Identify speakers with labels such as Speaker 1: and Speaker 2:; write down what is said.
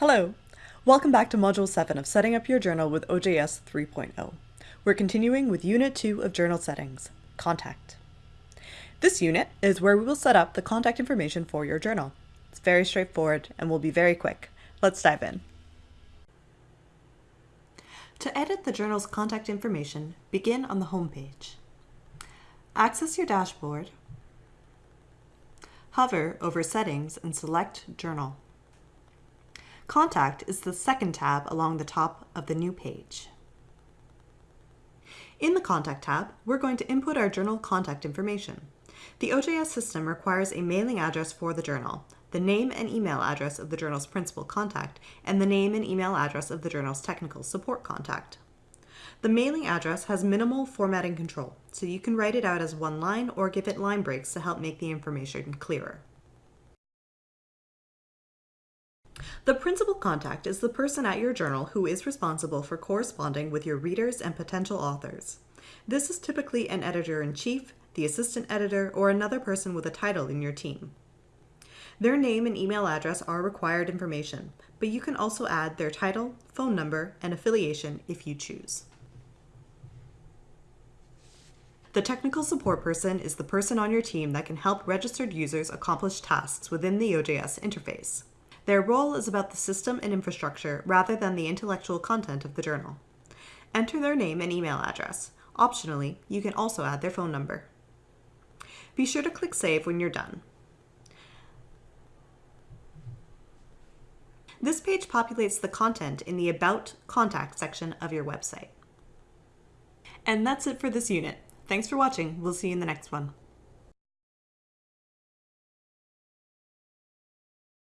Speaker 1: Hello! Welcome back to Module 7 of Setting Up Your Journal with OJS 3.0. We're continuing with Unit 2 of Journal Settings, Contact. This unit is where we will set up the contact information for your journal. It's very straightforward and will be very quick. Let's dive in. To edit the journal's contact information, begin on the home page. Access your dashboard, hover over Settings and select Journal. Contact is the second tab along the top of the new page. In the Contact tab, we're going to input our journal contact information. The OJS system requires a mailing address for the journal, the name and email address of the journal's principal contact, and the name and email address of the journal's technical support contact. The mailing address has minimal formatting control, so you can write it out as one line or give it line breaks to help make the information clearer. The principal contact is the person at your journal who is responsible for corresponding with your readers and potential authors. This is typically an editor-in-chief, the assistant editor, or another person with a title in your team. Their name and email address are required information, but you can also add their title, phone number, and affiliation if you choose. The technical support person is the person on your team that can help registered users accomplish tasks within the OJS interface. Their role is about the system and infrastructure rather than the intellectual content of the journal. Enter their name and email address. Optionally, you can also add their phone number. Be sure to click Save when you're done. This page populates the content in the About Contact section of your website. And that's it for this unit. Thanks for watching. We'll see you in the next one.